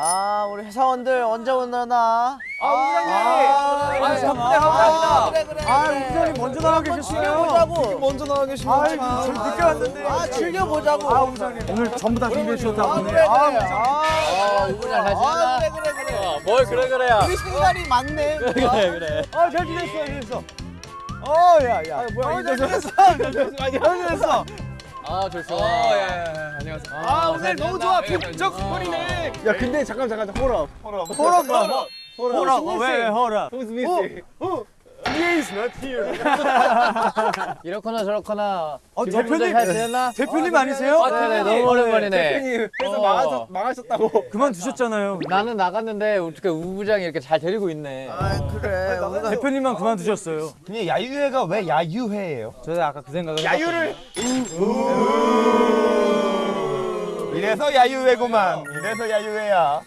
아 우리 회사원들 언제 오려나? 아, 우장님! 아, 아, 덕분에 감사합니다. 그래 그래. 아, 그래. 우장님 먼저 나와 계셨어요. 즐겨보자고. 먼저 나와 계시면. 아, 저 늦게 왔는데. 아 즐겨보자고. 아, 우장님. 오늘 전부 다 준비해 주셨다고. 아 오늘. 그래 그래. 아, 아 우장 잘 아, 그래. 어, 뭘 그래 그래야. 우리 생각이 많네. 그래 그래. 아, 잘 지냈어, 잘 지냈어. 어, 야, 야. 뭐야, 잘 지냈어. 잘 지냈어. 잘 지냈어. 아 좋소. 안녕하세요. 아, 오늘 너무 좋아. 북적 스포이네 야, 근데 잠깐 잠깐. 호럽. 호럽 뭐야? 호럽. 호럽. 왜 missing? Who? He is not here. 이렇거나 저렇거나. 어, 대표님. 잘 지냈나? 대표님 아 니세요? 아, 네네 너무 오랜만이네. 대표님 회사 망하셨, 망하셨 다고. 그만 두셨잖아요. 나는 나갔는데 어떻게 우부장이 이렇게 잘 데리고 있네. 아 그래. 우리가 대표님만 그만 두셨어요. 근데 야유회가 왜 야유회예요? 저도 아까 그 생각을 야유를 이래서 야유회구만. 이래서 야유회야.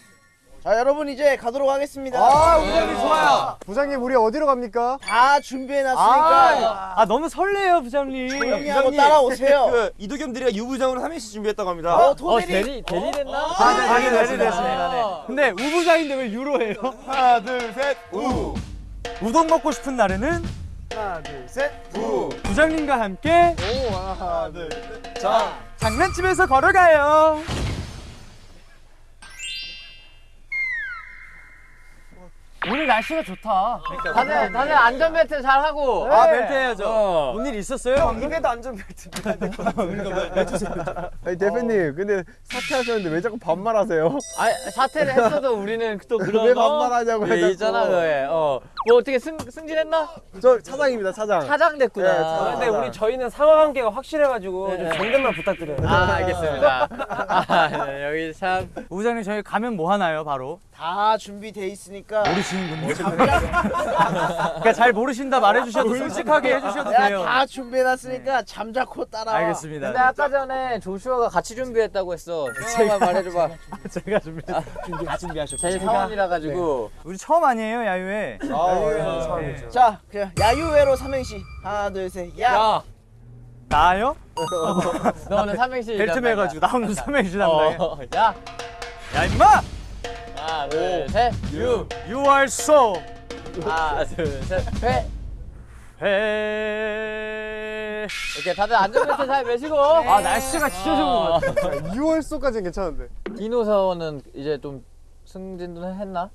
자 여러분 이제 가도록 하겠습니다. 아, 우장님 좋아요. 부장님 우리 어디로 갑니까? 다 준비해놨으니까 아, 아 너무 설레요, 부장님. 조용히 하고 따라오세요. 그 이도겸들이가 유부장으로 삼행시 준비했다고 합니다. 어어 도대리. 대리 대리 됐나? 아, 네, 대리 대리 됐습니다. 근데 우부장인데 왜 유로예요? 하나, 둘, 셋, 우. 우동 먹고 싶은 날에는 하나, 둘, 셋, 우. 부장님과 함께 오, 하나, 둘, 셋. 자, 장난집에서 걸어가요. 오늘 날씨가 좋다. 다들 다들 안전벨트 잘 하고. 아, 벨트 해야죠. 어. 뭔일 있었어요? 입에도 안전벨트. 아니 대표님 근데 사퇴하셨는데 왜 자꾸 반말하세요? 아 사퇴를 했어도 우리는 또 그런 왜거 반말하냐고요, 예. 있잖아 그에. 어. 뭐 어떻게 승 승진했나? 저 차장입니다 차장 차장 됐구나. 네, 차장. 근데 우리 저희는 상하 관계가 확실해가지고 네. 좀 정답만 부탁드려요. 아 알겠습니다. 아, 네, 여기 참. 우부장님 저희 가면 뭐 하나요, 바로? 다 준비돼 있으니까. 모르시는군요. 그러니까 잘 모르신다 말해주셔도 솔직하게 해주셔도 돼요. 다 준비해놨으니까 잠자코 따라와. 알겠습니다. 근데 아까 전에 조슈아가 같이 준비했다고 했어. 조슈아만 말해줘봐. 제가 준비. 준비 다 준비하셨고 제 사원이라 가지고. 우리 처음 아니에요, 야유회? 아, 네. 자 그냥 야유회로 삼행시 하나 둘 셋. 야. 야, 나요? 너 오늘 삼행시. 벨트. 매가지고 나 오늘 삼행시. 어, 야, 야 임마! 하나, 둘, 셋, 유. You are so 하나, 둘, 셋, 회. 해. 이렇게 다들 안전벨트 잘 매시고. 아 날씨가 진짜 좋은 것 같아. 6월 소까지는 괜찮은데 디노 사원은 이제 좀 승진도 했나?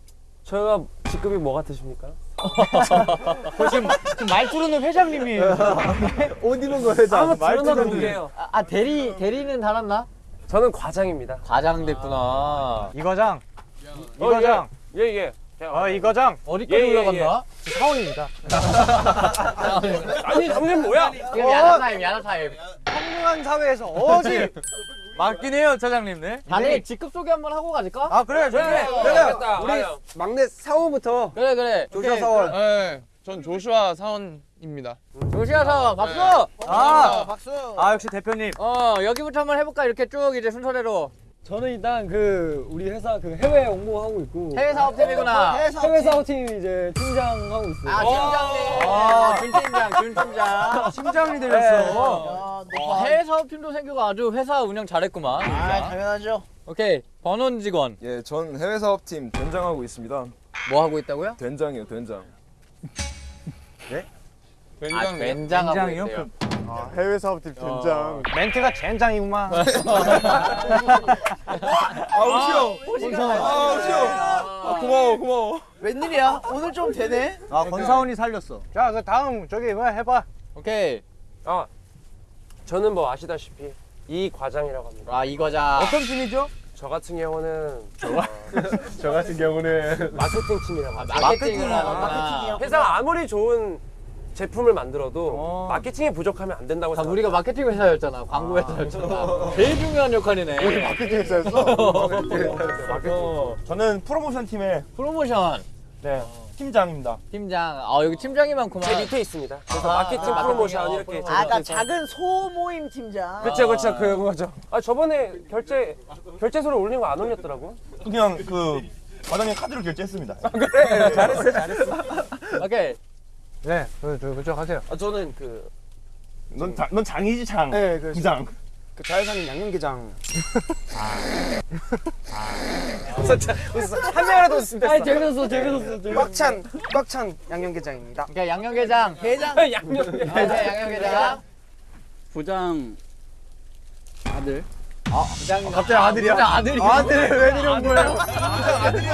저희가 직급이 뭐 같으십니까? 지금, 지금 말투로는 회장님이에요. 옷 입은 거 회장 한번 드러나 볼게요. 아, 아, 대리 대리는 달았나? 저는 과장입니다. 과장 됐구나. 이 과장. 이 과장. 예, 예. 어, 이 과장. 어디까지 예, 예, 올라갔나? 사원입니다. 아니, 당신 뭐야? 지금 야자 타임, 야자 타임. 평등한 사회에서 어지 맞긴 해요, 차장님. 네. 다들 직급 소개 한번 하고 가질까? 아 그래, 저희 알겠다. 우리 막내 사원부터 그래 그래. 조사 오케이. 사원 네, 전 조슈아 사원입니다. 조시아 사원 박수. 아, 박수. 아 역시 대표님. 어 여기부터 한번 해 볼까 이렇게 쭉 이제 순서대로 저는 일단 그 우리 회사 그 해외 홍보하고 있고 해외 사업팀이구나. 해외 사업팀 이제 팀장하고 있어요. 아 팀장님. 아. 준 팀장, 준 팀장. 심장이 들렸어. 야, 어, 너 해외 사업팀도 생기고 아주 회사 운영 잘했구만. 아 당연하죠. 오케이 번원 직원 예, 전 해외 사업팀 된장하고 있습니다. 뭐 하고 있다고요? 된장이요, 된장. 아 굉장히 된장하고 된장이요? 있대요. 아, 해외 사업팀 된장. 멘트가 젠장이구만. 아우, 쉬워. 아우. 아, 고마워, 고마워. 웬일이야? 오늘 좀 되네. 아 권사원이 살렸어. 자, 그 다음 저기 뭐 해봐. 오케이 아, 저는 뭐 아시다시피 이 과장이라고 합니다. 아 이거자. 어떤 팀이죠? 저 같은 경우는 저 같은 경우는 마케팅 팀이라고 합니다. 마케팅을 하는구나. 마케팅이요. 회사가 아무리 좋은 제품을 만들어도 어. 마케팅이 부족하면 안 된다고 다 생각합니다. 우리가 마케팅 회사였잖아. 광고 회사였잖아. 제일 중요한 역할이네. 마케팅에서 어, 저는 프로모션 팀의 프로모션 네, 팀장입니다. 팀장. 아 여기 팀장이 많구만. 제 밑에 있습니다. 그래서 아, 마케팅 아, 프로모션 마케팅, 이렇게 아, 그러니까 있어요. 작은 소모임 팀장. 그쵸 그쵸 그거죠. 아 저번에 결제 결제소를 올린 거 안 올렸더라고. 그냥 그 과장님 카드로 결제했습니다. 그래 잘했어 잘했어. 오케이. 네, 그쪽 하세요. 아, 저는 그, 넌, 자, 넌 장이지 장. 네, 그, 부장. 그 자회사는 양념게장. 한 명이라도 웃으면 됐어. 아니 재밌었어 재밌었어. 꽉찬, 꽉찬 양념게장입니다. 오케이 양념게장. 게장. 양념. 오케이 양념게장. 부장 아들 부장. 갑자기 아들이야? 부장 아들이. 아들 왜 데려온 거예요? 아들이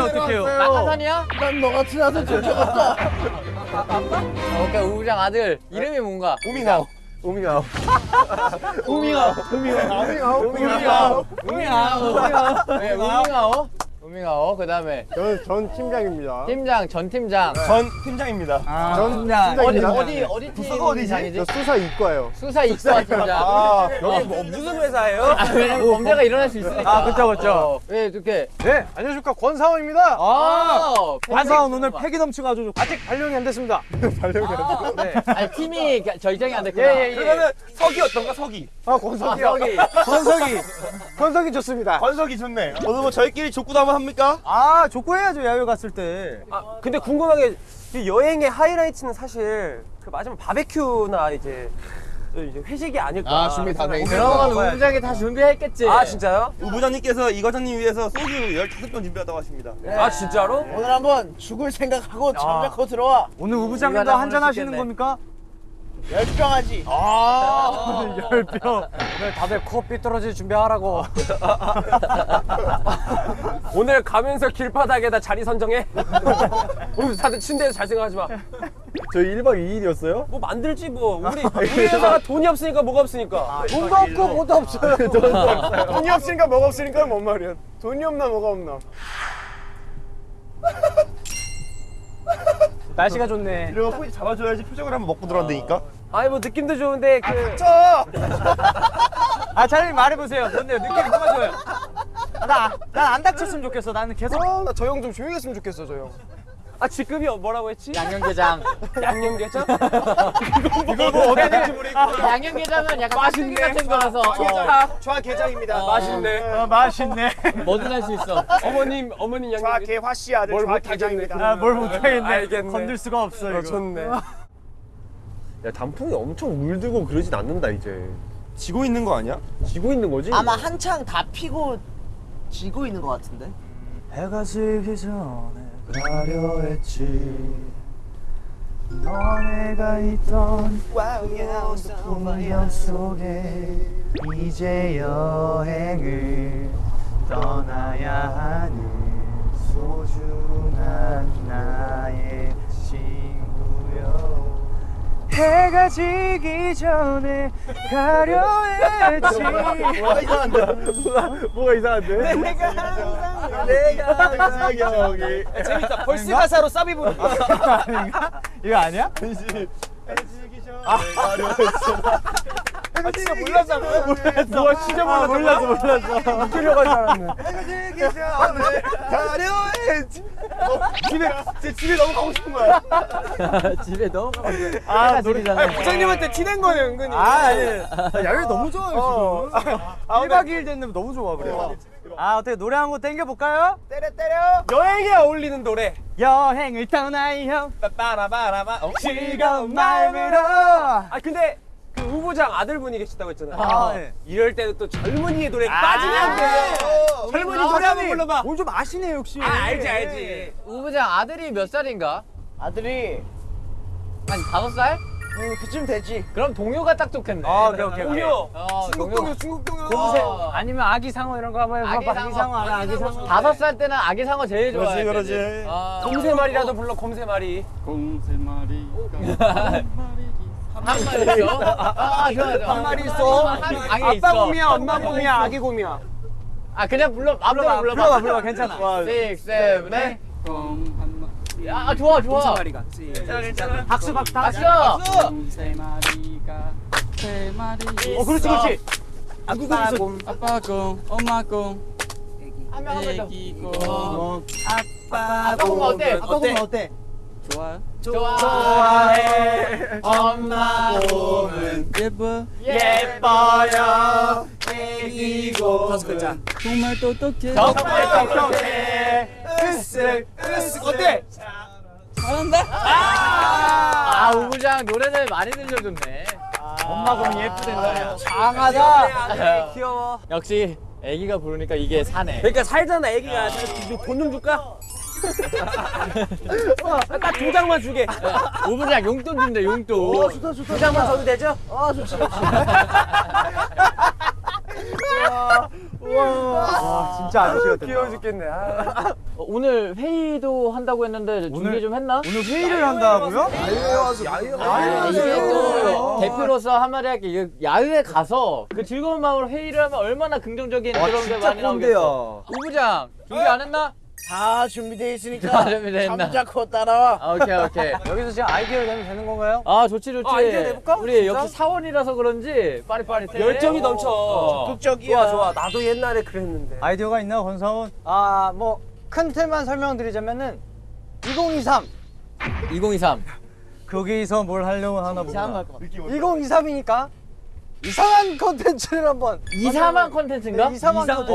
어떡해요? 낙하산이야? 난너 같은 아들 줄 적었다. 오케이 우부장 아들 이름이 뭔가? 우밍아웃. 우밍아웃. 우밍아, 우밍아, 우밍아, 우밍아. 우밍아오. 네, 우밍아오. 우밍아오. 그다음에 저는 전 팀장입니다. 팀장 전 팀장. 전 팀장입니다. 전 팀장. 어디. 어디 어디 팀장이지? 저 수사 이과예요. 수사 이과 팀장. 아, 여기 뭐 무슨 회사예요? 아, 왜냐면 범죄가 일어날 수 있으니까. 아, 그쵸, 그쵸. 어, 왜 이렇게? 네, 안녕하십니까 권사원입니다. 아, 권사원 오늘 패기 넘치가지고 아직 발령이 안 됐습니다. 아니 팀이 결정이 안 됐구나. 예, 예, 예. 그러면은 석이 어떤가 석이 아, 아, 권석이요. 저기. 권석이, 권석이 좋습니다. 건석이 좋네. 오늘 뭐 저희끼리 족구도 한번 합니까? 아, 족구해야죠 야외 갔을 때. 아, 근데 궁금한 게, 이 여행의 하이라이트는 사실, 그 마지막 바베큐나 이제, 이제 회식이 아닐까. 아, 준비 다. 그런 건 우부장이 다 준비했겠지. 아, 진짜요? 우 부장님께서 이 과장님 위해서 소주 15병 준비하다고 하십니다. 아, 진짜로? 오늘 한번 죽을 생각하고 잠자코 들어와. 오늘 우부장님도 한잔 하시는. 겁니까? 열병하지. 아, 열병. 오늘 다들 코 삐뚤어질 준비하라고. 오늘 가면서 길바닥에다 자리 선정해? 우리 다들 침대에서 잘 생각하지 마. 저희 1박 2일이었어요? 뭐 만들지 뭐. 우리, 우리 회사가 돈이 없으니까 뭐가 없으니까. 돈도 없고 뭐도 없어요. 돈이 없으니까 뭐가 없으니까 뭔 말이야. 돈이 없나 뭐가 없나. 날씨가 좋네. 이러고 포즈 잡아줘야지 표정을 한번 먹고 들어간다니까. 아니, 뭐 느낌도 좋은데, 그. 아, 차라리 말해보세요. 뭔데요? 느낌이 뭐가 좋아요? 나, 난 안 다쳤으면 좋겠어. 나는 계속. 아, 나 저 형 좀 조용히 했으면 좋겠어, 저 형. 아, 직급이 뭐라고 했지? 양념게장. 양념게장? 이걸 뭐 어떻게 될지 모르겠고. 양념게장은 약간 맛있는 같은 거라서 어, 좌 게장입니다. 어. 맛있네. 아, 맛있네. 뭐든 할 수 있어. 어머님, 어머님 양념게장. 개화씨 아들. 아, 뭘 못하겠네. 알겠네. 건들 수가 없어, 이거. 좋네. 야 단풍이 엄청 물들고 그러진 않는다 이제. 지고 있는 거 아니야? 지고 있는 거지? 아마 한창 다 피고 지고 있는 것 같은데. 해가 지기 전에 가려 했지. 너네가 있던 풍경 속에 이제 여행을 떠나야 하는 소중한 나의 친구여 해가 지기 전에 가려 했지. 뭐가 이상한데? 뭐가, 뭐가 이상한데? 내가 항상 내가 여기. 재밌다. 벌스 가사로 싸비 부르기. 이거 아니야? 진짜 몰랐어 몰랐어. 누가 진짜 몰랐어. 몰랐어 몰랐어 웃기려고 하지 않았네 가려했지. 집에 제 집에 너무 가고 싶은 거야. 집에 너무 아 노래잖아 부장님한테 티낸 거네, 은근히. 아 아니 나 야외 너무 좋아요 지금. 1박 2일 됐는데 너무 좋아 그래 아 어떻게 노래 한 곡 땡겨볼까요? 때려 때려. 여행에 어울리는 노래. 여행을 떠나요. 빠라바라바. 즐거운 마음으로. 아, 근데 그 우부장 아들분이 계시다고 했잖아요. 아, 네. 이럴 때는 또 젊은이의 노래 빠지면 안 돼. 젊은이 노래 한번 불러봐. 오늘 좀 아시네 역시 아, 알지, 알지. 우부장 아들이 몇 살인가? 아들이 한 다섯 살? 음, 그쯤 되지. 그럼 동요가 딱 좋겠네. 아, 오케이, 오케이. 동요. 어, 중국 동요. 중국 동요. 어. 아니면 아기 상어 이런 거 한번 해봐 아기 아기 상어 아기 상어 다섯 살 때는 아기 상어 제일 좋아해. 그러지, 그러지. 아, 곰세 마리라도 불러, 곰세 마리. 공세 마리 한 마리 있어? 아, 좋아. 한 마리 있어. 아빠 있어. 곰이야, 엄마 곰이야, 아기 곰이야. 아, 그냥 불러, 불러봐. 불러봐 불러봐 괜찮아 6, 7, 8. 공한 마리 아, 좋아, 좋아. 마리가 박수 박수 박수! 공세 마리가 세 마리 어 그렇지 그렇지 아빠 공 아빠 공 엄마 공 한명 하면 더. 애기 공 아빠 곰 어때? 아빠 보면 어때? 좋아요 좋아해. 엄마 곰은 예뻐 예뻐요. 다섯 글자 정말 똑똑해 정말 똑똑해. 으쓱, 으쓱, 어때? 아 우부장 노래를 많이 들려줬네. 엄마 곰 예쁘댄다. 장하다. 귀여워. 역시 애기가 부르니까 이게 사네. 그러니까 살잖아 애기가. 돈 좀 줄까? 딱두 장만 주게. 우부장 용돈 준대 용돈. 두 장만 줘도 되죠? 아, 진짜 아저씨였다. 귀여워 죽겠네. 아. 어, 오늘 회의도 한다고 했는데 준비 좀 했나? 오늘 회의를 한다고요? 아, 이게 또 대표로서 한마디 할게. 야외에 가서 그 즐거운 마음으로 회의를 하면 얼마나 긍정적인 그런 게 많이 나오겠어. 우부장 준비 안 했나? 다 준비돼 있으니까 잡고 따라와. 아, 오케이 오케이. 여기서 지금 아이디어 내면 되는 건가요? 아 좋지 좋지. 아, 아이디어 내볼까? 우리 진짜? 역시 사원이라서 그런지 빠릿빠릿해. 열정이 넘쳐. 적극적이야. 좋아 좋아. 나도 옛날에 그랬는데. 아이디어가 있나 권사원? 아, 뭐 큰 틀만 설명드리자면은 2023 2023. 거기서 뭘 하려고 하나 보다. 2023이니까 이상한 컨텐츠를 한번 이상한 컨텐츠인가? 네, 이상한 컨텐츠.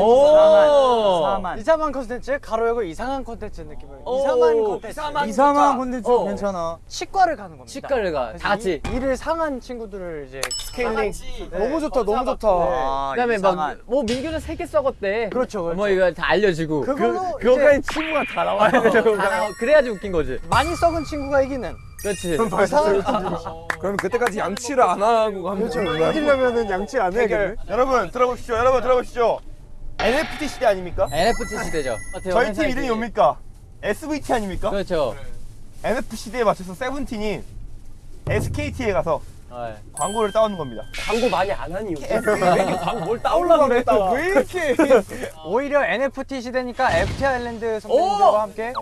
이상한 컨텐츠 가로 열고 이상한 컨텐츠 느낌으로 오. 이상한 컨텐츠 이상한 콘텐츠 어. 괜찮아. 치과를 가는 겁니다. 치과를 가. 다 같이. 이- 이를 상한 친구들을 이제 스케일링. 너무 좋다, 너무 좋다. 아, 그다음에 이상한. 막 뭐 민규는 세개 썩었대. 그렇죠, 그렇죠. 뭐 이거 다 알려지고. 그걸로 그, 그거까지 친구가 다 나와야 되고. 그래야지 웃긴 거지. 많이 썩은 친구가 이기는 그렇지. 이상한 그럼 그때까지 양치를 안 하고 가면 되는 이기려면은 양치 안 해야겠네. 여러분 들어보시죠. 여러분 들어보시죠. NFT 시대 아닙니까? NFT 시대죠. 저희 팀 이름이 뭡니까? SVT 아닙니까? 그렇죠. NFT 시대에 맞춰서 세븐틴이 SKT에 가서 네. 광고를 따오는 겁니다. 광고 많이 안 하니 요새. 뭘 따오려고 그래? 왜 이렇게? 오히려 NFT 시대니까 FT 아일랜드 선배님들과 함께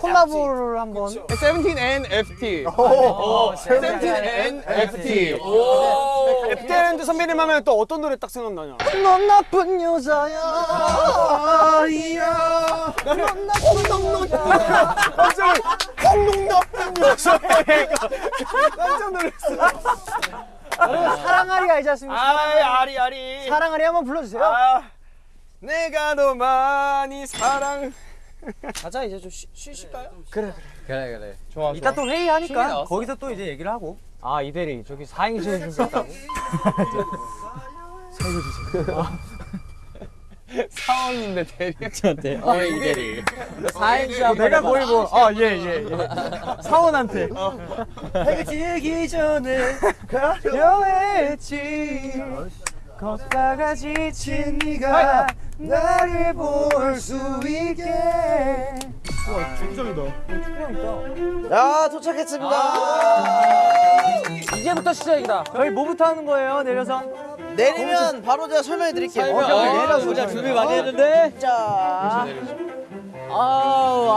콜라보를 한번. 세븐틴 N FT. 오, 세븐틴 N FT. FT랜드 선배님 하면 또 어떤 노래 딱 생각나냐? 넌 나쁜 여자야 아이야. 넌 나쁜 여자야. 깜짝 홍농 나쁜 여자애. 깜짝 놀랐어. 여러분 사랑아리 알지 않습니까? 아이 아리 아리. 사랑아리 한번 불러주세요 아, 내가 너 많이 사랑. 가자 이제 좀 쉬, 쉬실까요? 그래 그래. 좋아 이따 또 회의하니까. 거기서 또 이제 얘기를 하고. 아 이대리 저기 4인실 준비했다고? 사원인데 대리. 저한테. 어 이대리. 사행시 한번 내가 해봐. 거의 뭐, 아, 예, 예, 예. 사원한테. 해가 지기 전에 여했지. 걷다가 지친 네가 나를 볼 수 있게. 야 도착했습니다. 이제부터 시작이다 저희 뭐부터 하는 거예요 내려서? 내리면 바로 제가 설명해 드릴게요. 아, 진짜 준비 많이 했는데. 자아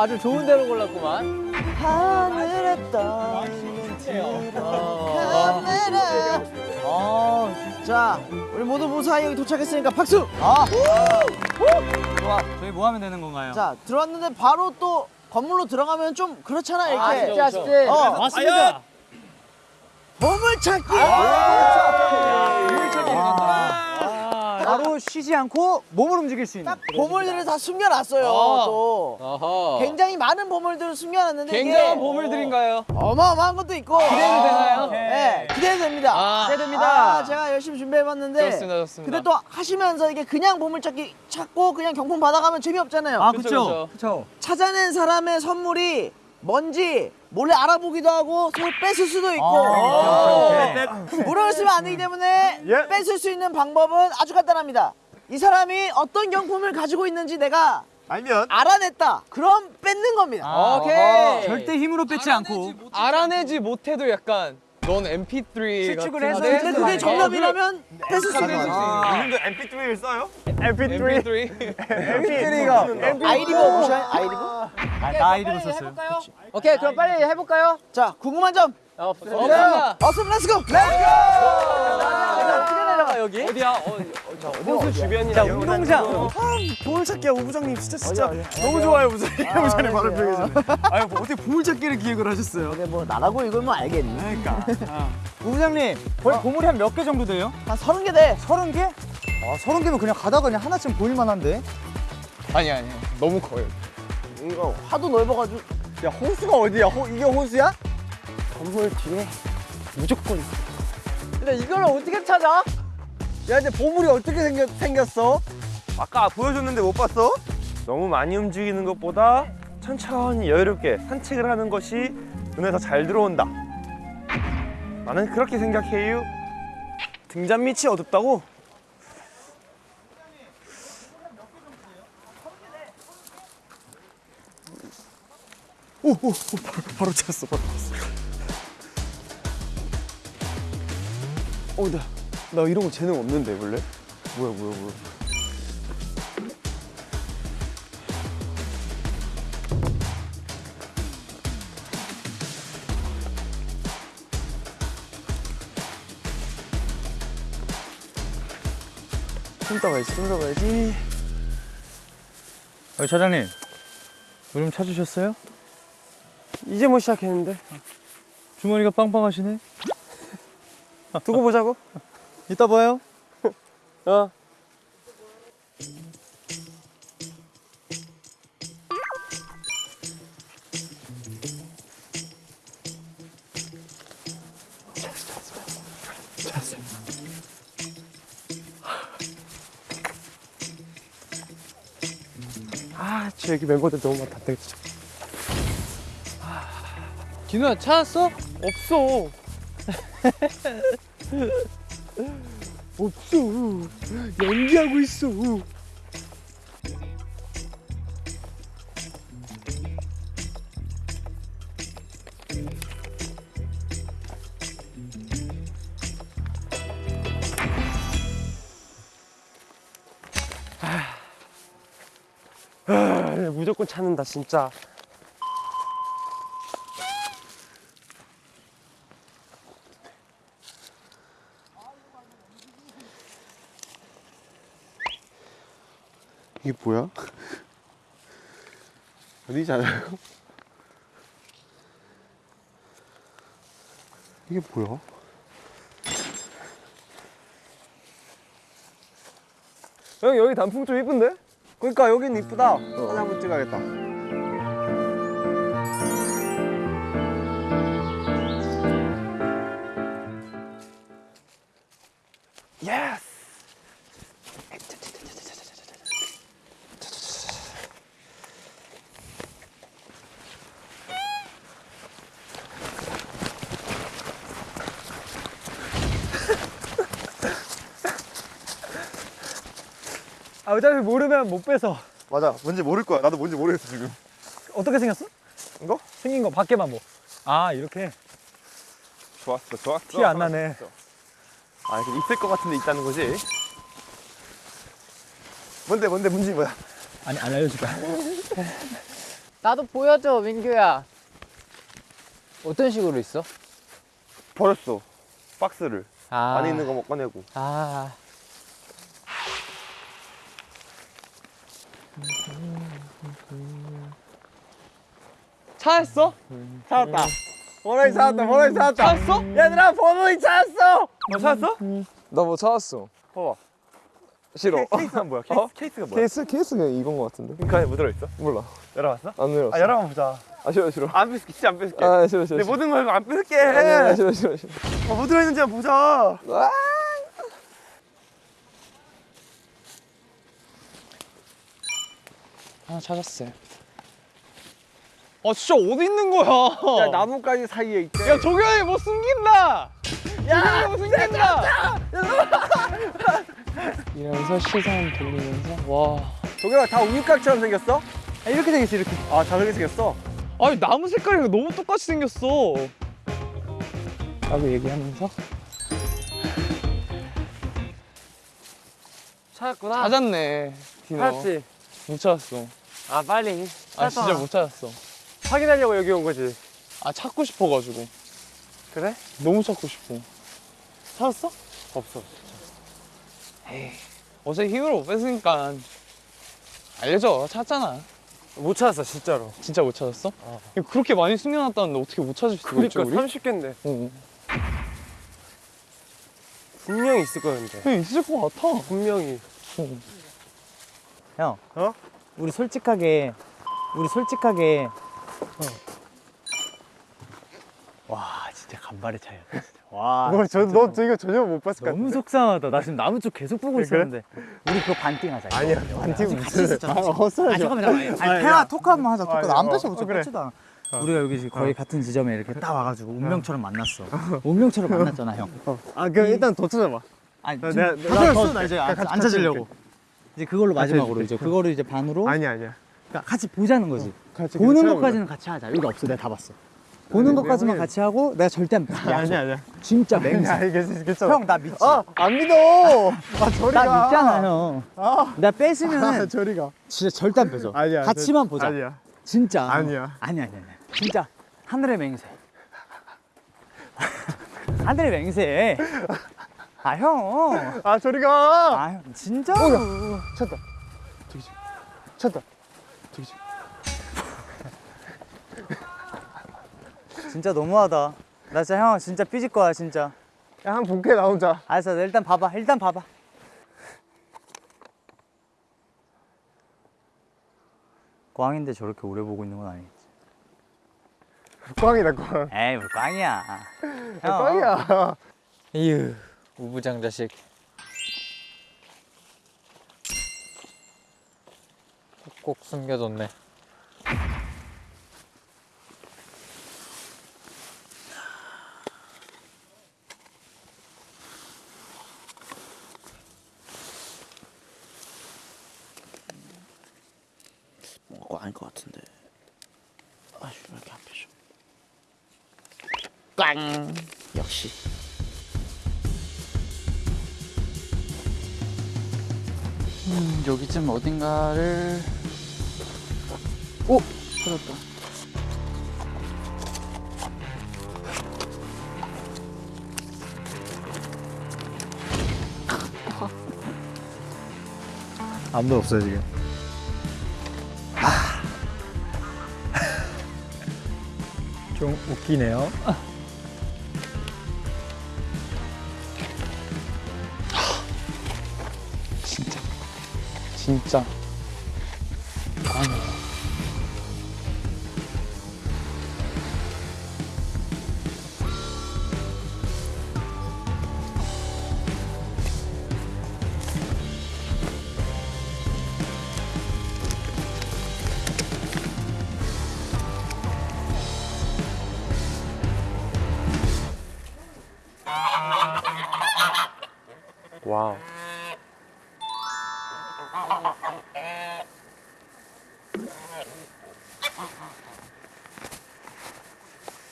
아주 좋은 대로 골랐구만. 하늘에 떠있는 아, 카메라. 어, 자 우리 모두 무사히 여기 도착했으니까 박수. 좋아. 저희 뭐 하면 되는 건가요? 자 들어왔는데 바로 또 건물로 들어가면 좀 그렇잖아 이렇게. 아 쉽지 아 쉽지. 어, 맞습니다. 보물 찾기. 바로 쉬지 않고 몸을 움직일 수 있는. 보물들을 다 숨겨놨어요. 또 어허. 굉장히 많은 보물들을 숨겨놨는데 굉장한 이게 보물들인가요? 어마어마한 것도 있고 기대도 되나요? 네, 기대됩니다. 아. 기대됩니다. 아, 제가 열심히 준비해봤는데 좋습니다, 좋습니다. 근데 또 하시면서 이게 그냥 보물찾기 찾고 그냥 경품 받아가면 재미없잖아요. 아, 그쵸, 그쵸. 그쵸. 찾아낸 사람의 선물이 뭔지 몰래 알아보기도 하고 서로 뺏을 수도 있고 아, 물을 쓰면 안 되기 때문에 예. 뺏을 수 있는 방법은 아주 간단합니다. 이 사람이 어떤 경품을 가지고 있는지 내가 알면 알아냈다. 그럼 뺏는 겁니다. 오케이. 절대 힘으로 뺏지 않고. 알아내지 못해도 약간 넌 MP3 실축을 같은 해서 근데 그게? 정답이라면 있는 거지. 이분도 MP3를 써요? MP3. MP3 MP3가. 아이리버 보셔요? 아이리버? 아, 나 아이리버 썼어요. 오케이 그럼 빨리 해볼까요? 자, 궁금한 점. 없습니다. 없음 let's go! 내려가 여기. 어디야? 어, 어, 호수 주변이나 운동장. 보물찾기야 우부장님 진짜 진짜 너무 좋아요 우부장님. 우부장님 말을 표현해. 아유 뭐 어떻게 보물찾기를 기획을 하셨어요? 근데 뭐 나라고 이걸 뭐 알겠니? 그러니까. 우부장님 거의 보물이 한 몇 개 정도 돼요? 한 서른 개 돼. 서른 개? 아 서른 개면 그냥 가다가 그냥 하나쯤 보일 만한데. 아니 아니 너무 커요. 이거 하도 넓어가지고 야 호수가 어디야? 호, 이게 호수야? 건물 뒤에 무조건 근데 이걸 어떻게 찾아? 야 근데 보물이 어떻게 생겼, 생겼어? 아까 보여줬는데 못 봤어? 너무 많이 움직이는 것보다 천천히 여유롭게 산책을 하는 것이 눈에 더 잘 들어온다. 나는 그렇게 생각해요. 등잔 밑이 어둡다고? 오, 오, 오, 바로, 바로 찾았어, 바로 찾았어. 어, 나, 나 이런 거 재능 없는데, 원래? 뭐야, 뭐야, 뭐야. 좀 떠가야지. 어, 차장님 요즘 찾으셨어요? 이제 뭐 시작했는데 주머니가 빵빵하시네 두고 보자고. 이따 봐요 어. 아, 저 여기 멤버들 너무 많다. 되게 진짜. 진우야 찾았어? 없어. 없어. 연기하고 있어. 아, 무조건 찾는다 진짜. 이게 뭐야? 어디잖아요? 이게 뭐야? 형 여기 단풍 좀 이쁜데? 그러니까 여긴 이쁘다. 사진 한번 찍어야겠다. 아 어차피 모르면 못 빼서. 맞아, 뭔지 모를 거야. 나도 뭔지 모르겠어, 지금. 어떻게 생겼어? 이거? 생긴 거 밖에만 뭐. 아 이렇게 좋았어, 좋았어. 티 안 나네. 아, 이렇게 있을 것 같은데 있다는 거지? 뭔데, 뭔데, 문제 뭐야? 아니 안 알려줄까? 나도 보여줘 민규야. 어떤 식으로 있어? 버렸어. 박스를. 아. 안에 있는 거 뭐 꺼내고. 아. 찾았어? 찾았다. 버논이 찾았다. 버논이 찾았다. 찾았어? 얘들아 버논이 찾았어. 뭐 찾았어? 나 뭐 찾았어. 봐봐. 싫어. 케이스가 뭐야? 케이스, 어? 케이스가 뭐야? 케이스 케이스가 이건 것 같은데. 그 안에 뭐 들어있어? 몰라. 열어봤어? 안 열었어. 아, 열어봐 보자. 아 싫어 싫어. 안 뺏을게, 진짜 안 뺏을게. 아 싫어 싫어. 내. 모든 걸 안 뺏을게. 아, 싫어 싫어 싫어. 어, 뭐 들어있는지 한번 보자. 하나 찾았어요 아 진짜 어디 있는 거야? 야 나뭇가지 사이에 있대. 야 조경이 뭐 숨긴다. 야 뭐 숨긴다. 이러면서 시선 돌리면서 와 저기가 다 우유곽처럼 생겼어? 아, 이렇게 생겼어 이렇게. 아 다르게 생겼어. 아니 나무 색깔이 너무 똑같이 생겼어. 라고 얘기하면서 찾았구나. 찾았네. 디노. 찾았지. 못 찾았어. 아 빨리. 아 진짜 못 찾았어. 확인하려고 여기 온 거지. 아 찾고 싶어가지고. 그래? 너무 찾고 싶어. 찾았어? 없어. 어제 힘을 못 뺐으니까 알려줘. 찾잖아. 못 찾았어 진짜로. 진짜 못 찾았어? 이거 그렇게 많이 숨겨놨다는데 어떻게 못 찾을 수가 있지 그러니까 우리? 30개인데 어. 분명히 있을 거였는데. 그냥 있을 것 같아. 분명히. 형. 어? 우리 솔직하게 우리 솔직하게 와 진짜 간발의 차이였다. 와. 너, 저, 너 이거 전혀 못 봤을 것 같아. 너무 속상하다. 나 지금 나무 쪽 계속 보고 있었는데. 우리 그거 반띵 하자. 이거. 아니야, 반팀 같이 있었잖아. 아, 헛소리 아 하지 마. 잠깐만 잠깐만. 아니 태아 토크 한번 하자. 토크. 안 어, 어, 못 그래. 뺏지도 않아. 우리가 여기 지금 거의 같은 지점에 이렇게 딱 와가지고 운명처럼 만났어. 운명처럼 만났잖아 형. 아, 그럼 일단 더 찾아봐. 아니 나- 지금 내가- 다 내가 나 이제 같이- 앉- 같이 앉아주려고. 이제 그걸로 마지막으로 해줄게. 이제 그거를 이제 반으로 아니야, 아니야. 그러니까 같이 보자는 거지. 같이 보는 것까지는 같이 하자. 여기 없어 내가 다 봤어. 보는 것까지만 내가 같이 하고 내가 절대 안 믿어. 아니야, 아니야. 진짜 아니야, 맹세. 알겠어, 괜찮아. 형나 믿지? 아, 안 믿어. 아, 저리 가. 나 믿잖아 형. 아, 나 아, 뺏으면 저리 가. 진짜 절대 안 뺏어. 아니야. 같이만 저- 보자. 아니야. 진짜. 아니야. 아니야 아니야. 아니야. 진짜 하늘의 맹세. 하늘의 맹세. 아 형. 아, 저리 가. 아 형, 진짜. 쳤다. 저기 지 쳤다. 지 진짜 너무하다. 나 진짜 형 진짜 삐질 거야 진짜. 야, 한 본캐 나 혼자. 알았어 일단 봐봐 일단 봐봐. 꽝인데 저렇게 오래 보고 있는 건 아니겠지. 꽝이다, 꽝. 에이 뭐 꽝이야. 야, 형. 꽝이야. 이유 우부장 자식 꼭 숨겨뒀네 뭔가 아닐 것 같은데. 아휴 왜 이렇게 안 펴져? 꽝. 역시. 음, 여기쯤 어딘가를 아무도 없어요, 지금. 좀 웃기네요. 진짜 진짜 꽝이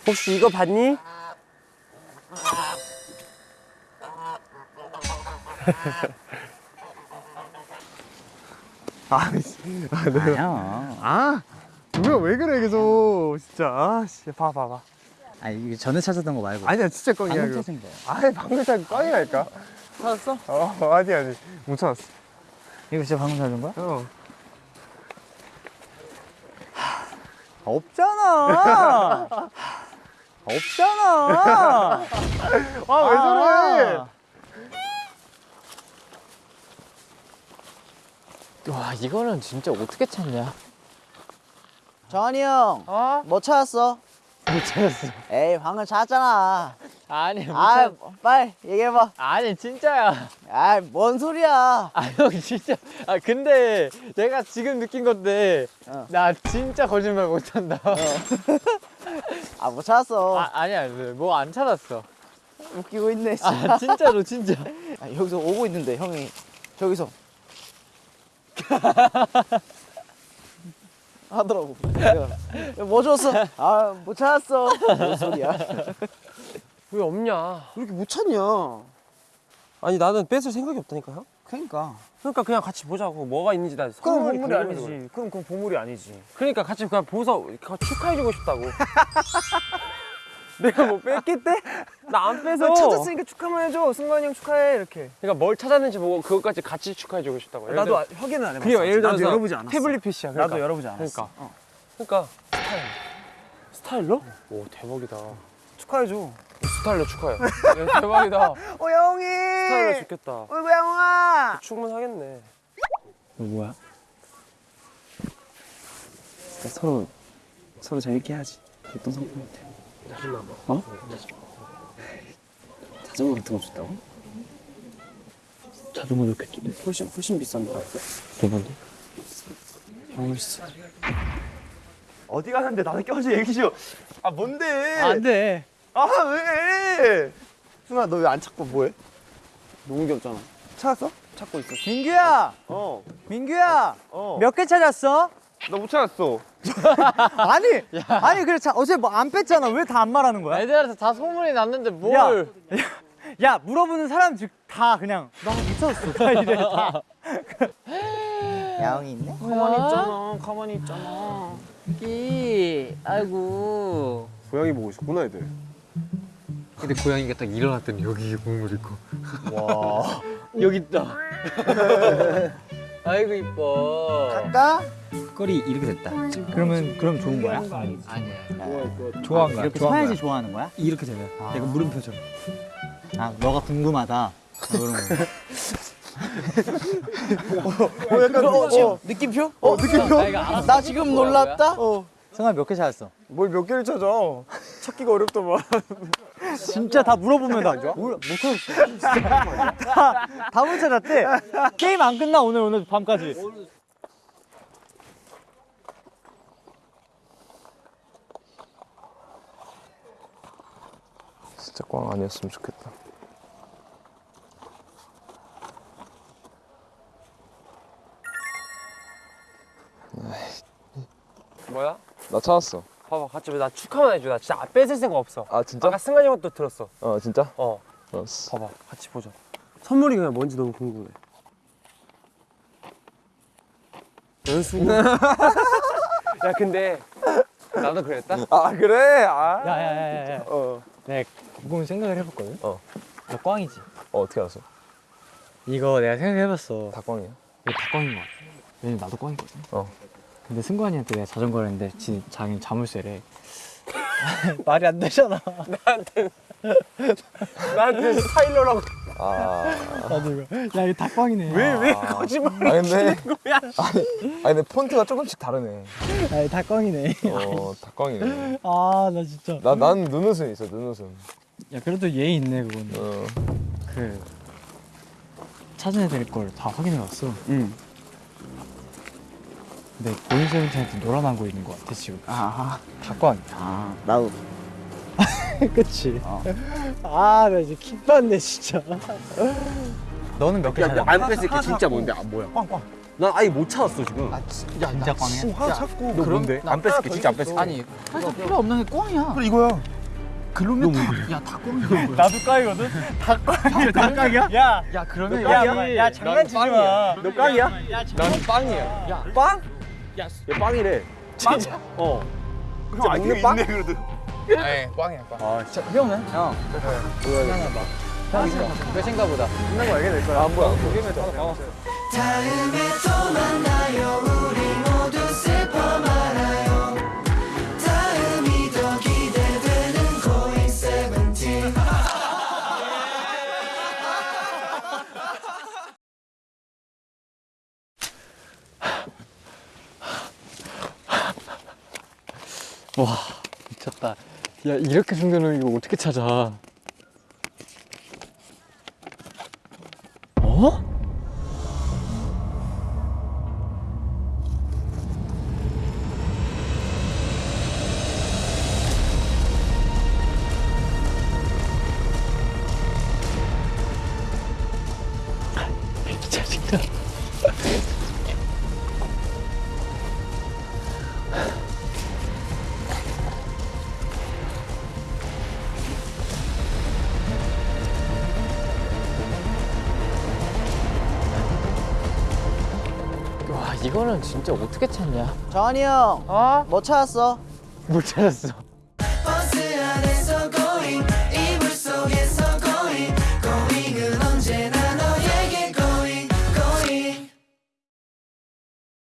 혹시 이거 봤니? 아, 씨. 아, 내가. 아니야. 아, 뭐야, 왜 그래, 계속. 진짜. 아, 씨. 봐, 봐, 봐. 아니 이게 전에 찾았던 거 말고. 아니야, 진짜 꽝이야, 방금 이거. 찾은 거. 아니, 방금 찾은 꽝이라니까. 찾았어? 어, 아니, 아니. 못 찾았어. 이거 진짜 방금 찾은 거야? 어. 없잖아. 없잖아. 아, 왜 저래? 와 이거는 진짜 어떻게 찾냐 정한이 형. 어? 뭐 찾았어? 못 찾았어 에이 방금 찾았잖아. 아니 못아 찾... 빨리 얘기해봐. 아니 진짜야 아뭔 소리야? 아 형 진짜 아 근데 내가 지금 느낀 건데 어. 나 진짜 거짓말 못한다 아못 찾았어. 아 아니야 뭐 안 찾았어 웃기고 있네. 진짜. 아 진짜로 진짜 아, 여기서 오고 있는데 형이 저기서 하더라고. 내가, 뭐 줬어? 아 못 찾았어. 뭔 소리야? 왜 없냐? 그렇게 못 찾냐? 아니 나는 뺏을 생각이 없다니까 요. 그러니까. 그러니까 그냥 같이 보자고 뭐가 있는지 나 그럼 보물이 궁금해서 그래. 아니지. 그럼 그건 보물이 아니지. 그러니까 같이 그냥 보서 축하해주고 싶다고. 내가 뭐 뺐겠대? 나안 뺏어. 찾았으니까 축하만 해줘. 승관이 형 축하해. 이렇게. 그러니까 뭘 찾았는지 보고 그것까지 같이 축하해주고 싶다고. 나도 들어- 아- 확인은 안 해봤어. 그래요. 예를 들어서 나도 열어보지 않았어. 태블릿 PC야. 나도 그러니까. 열어보지 않았어. 그러니까. 그러니까 스타일. 스타일러? 오 대박이다. 축하해줘. 스타일러 축하해. 야, 대박이다. 어 형이. 스타일러 좋겠다. 어이구 형아. 충분하겠네. 뭐야? 서로 서로 재밌게 해야지. 어떤 상품 같아? 자전거 같은 거 줬다고? 자전거 좋겠지. 훨씬 훨씬 비싼 거 같아. 대박이. 멋있어. 어디 가는데 나도 껴줘 얘기 좀. 아 뭔데? 안돼 아 왜? 순아 너 왜 안 찾고 뭐해? 너무 귀엽잖아. 찾았어? 찾고 있어. 민규야 어. 민규야 어. 몇 개 찾았어? 나 못 찾았어. 아니 아니 그래 자, 어제 뭐 안 뺐잖아 왜 다 안 말하는 거야? 애들한테 다 소문이 났는데 뭘? 야, 야 물어보는 사람 즉 다 그냥 나못 찾았어 다 이래 다 야옹이 있네? 가만히 있잖아. 가만히 있잖아. 이 아이고. 고양이 보고 싶구나 애들. 근데 고양이가 딱 일어났더니 여기 국물 있고. 와 여기 있다. 아이고 이뻐. 갈까? 거리 이렇게 됐다 그러면 그럼 좋은 거야? 아니야. 좋아한 거야? 이렇게 서야지 좋아하는 거야? 이렇게 되면 내가 물음표처럼 아 너가 궁금하다 아, 그런 거 어, 약간 어, 느낌표? 어, 느낌표? 나 지금 놀랐다? 어. 성아 몇개 찾았어? 뭘 몇 개를 찾아? 찾기가 어렵더만. 진짜 다 물어보면 다 몰라 못 찾았어 다못 찾았대 게임 안 끝나 오늘 오늘 밤까지 진짜 꽝 아니었으면 좋겠다. 뭐야? 나 찾았어. 봐봐 같이 나 축하만 해줘. 나 진짜 뺏을 생각 없어. 아 진짜? 아까 승관이 형도 들었어. 어 진짜? 어. 알았어. 봐봐 같이 보자. 선물이 그냥 뭔지 너무 궁금해. 연수. 야 근데 나도 그랬다. 아 그래? 아. 야야야야 어. 내가 곰곰이 생각을 해봤거든 어. 너 꽝이지 어 어떻게 알았어? 이거 내가 생각해봤어 다 꽝이야? 이거 다 꽝인 것 같아 왜냐면 나도 꽝이거든 어. 근데 승관이한테 내가 자전거를 했는데 지, 자기는 자물쇠래 말이 안 되잖아 나한테 스타일러라고. 아. 나도 이거 야 이거 다 꽝이네 왜 거짓말? 아 근데 아니, 아니 근데 폰트가 조금씩 다르네. 아, 다 꽝이네 어다 꽝이네. 아 나 진짜 나 난 눈웃음 있어 눈웃음. 야 그래도 예의 있네 그거는 어. 그 찾아야 될 걸 다 확인해봤어 응. 근데 세븐틴한테 놀아나고 있는 것 같아 지금 아, 다 꽝이야 아, 나도. 그치 아나 이제 킥받네 진짜 너는 몇개 찾았어? 안 뺏을 게 진짜 뭔데? 아 뭐야? 꽝꽝 난 아예 못 찾았어 지금. 진짜 꽝이야? 하나 찾고 너 뭔데? 안 뺏을 게 진짜 안 뺏을 게. 아니 사실 필요 없는 게 꽝이야 그래 이거야. 그러면 다, 야, 다 꽝이야. 나도 꽝이거든? 다 꽝이야. 다 꽝이야? 야, 야, 그러면 야, 야, 야, 장난치지 마. 너 꽝이야? 난 빵이야. 야 빵? 야, 얘 빵이래. 진짜? 어. 그럼 안 먹는 빵? 있네 그래도. 네 꽝이야 꽝. 아 진짜. 형은? 형. 몇인가 보다. 끝난 거 알게 될 거야. 안 보여. 보기면 다 어. 다음에 또 만나요 우리 와 미쳤다. 야 이렇게 숨겨놓은 이거 어떻게 찾아? 어? 진짜 어떻게 찾냐? 정한이 형, 어? 뭐 찾았어? 못 찾았어.